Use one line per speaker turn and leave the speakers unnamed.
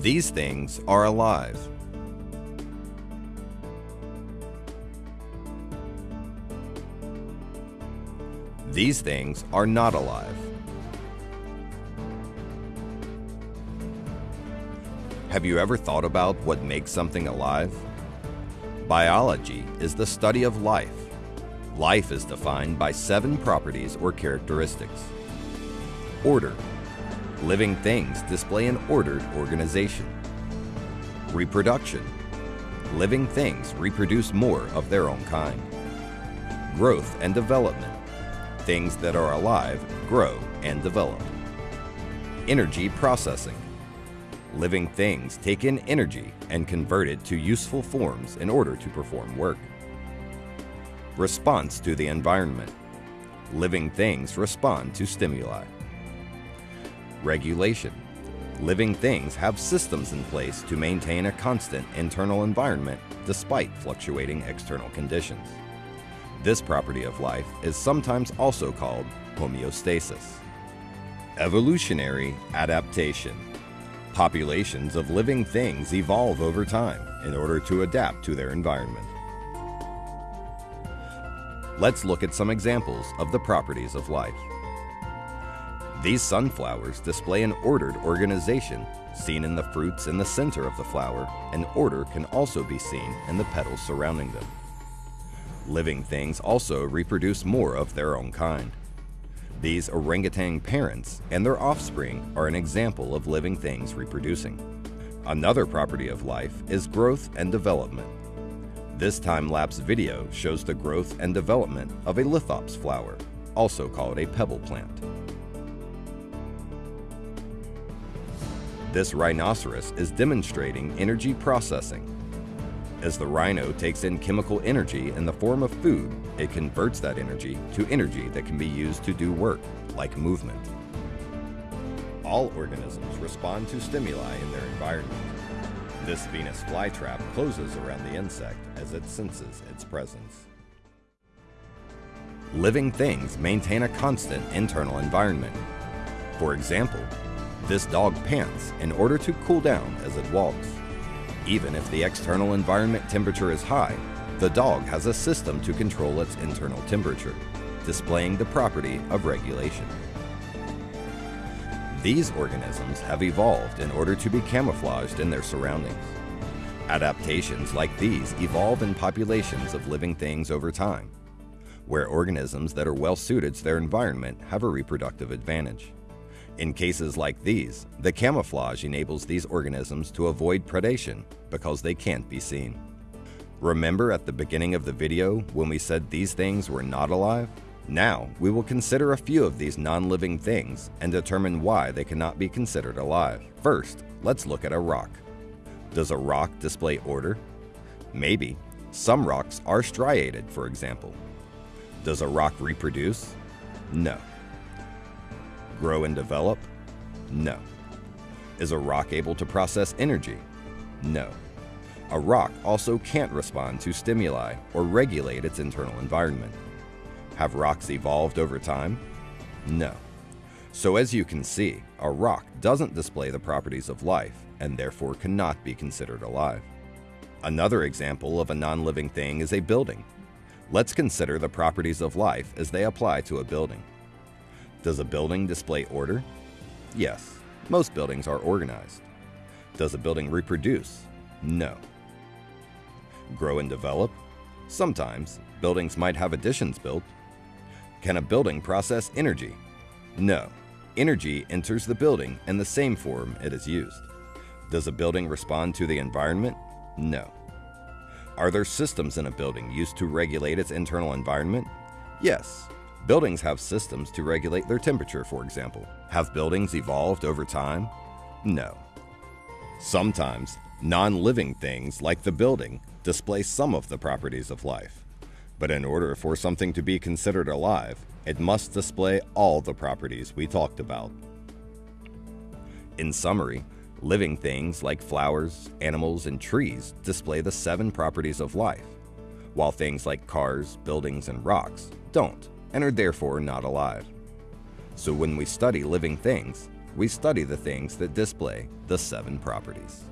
These things are alive. These things are not alive. Have you ever thought about what makes something alive? Biology is the study of life. Life is defined by seven properties or characteristics. Order. Living things display an ordered organization. Reproduction. Living things reproduce more of their own kind. Growth and development. Things that are alive grow and develop. Energy processing. Living things take in energy and convert it to useful forms in order to perform work. Response to the environment. Living things respond to stimuli. Regulation. Living things have systems in place to maintain a constant internal environment despite fluctuating external conditions. This property of life is sometimes also called homeostasis. Evolutionary adaptation. Populations of living things evolve over time in order to adapt to their environment. Let's look at some examples of the properties of life. These sunflowers display an ordered organization seen in the fruits in the center of the flower, and order can also be seen in the petals surrounding them. Living things also reproduce more of their own kind. These orangutan parents and their offspring are an example of living things reproducing. Another property of life is growth and development. This time-lapse video shows the growth and development of a lithops flower, also called a pebble plant. This rhinoceros is demonstrating energy processing. As the rhino takes in chemical energy in the form of food, it converts that energy to energy that can be used to do work, like movement. All organisms respond to stimuli in their environment. This Venus flytrap closes around the insect as it senses its presence. Living things maintain a constant internal environment. For example, this dog pants in order to cool down as it walks. Even if the external environment temperature is high, the dog has a system to control its internal temperature, displaying the property of regulation. These organisms have evolved in order to be camouflaged in their surroundings. Adaptations like these evolve in populations of living things over time, where organisms that are well suited to their environment have a reproductive advantage. In cases like these, the camouflage enables these organisms to avoid predation because they can't be seen. Remember at the beginning of the video when we said these things were not alive? Now, we will consider a few of these non-living things and determine why they cannot be considered alive. First, let's look at a rock. Does a rock display order? Maybe. Some rocks are striated, for example. Does a rock reproduce? No grow and develop? No. Is a rock able to process energy? No. A rock also can't respond to stimuli or regulate its internal environment. Have rocks evolved over time? No. So as you can see, a rock doesn't display the properties of life and therefore cannot be considered alive. Another example of a non-living thing is a building. Let's consider the properties of life as they apply to a building. Does a building display order? Yes, most buildings are organized. Does a building reproduce? No. Grow and develop? Sometimes, buildings might have additions built. Can a building process energy? No. Energy enters the building in the same form it is used. Does a building respond to the environment? No. Are there systems in a building used to regulate its internal environment? Yes, Buildings have systems to regulate their temperature, for example. Have buildings evolved over time? No. Sometimes, non-living things like the building display some of the properties of life. But in order for something to be considered alive, it must display all the properties we talked about. In summary, living things like flowers, animals, and trees display the seven properties of life, while things like cars, buildings, and rocks don't and are therefore not alive. So when we study living things, we study the things that display the seven properties.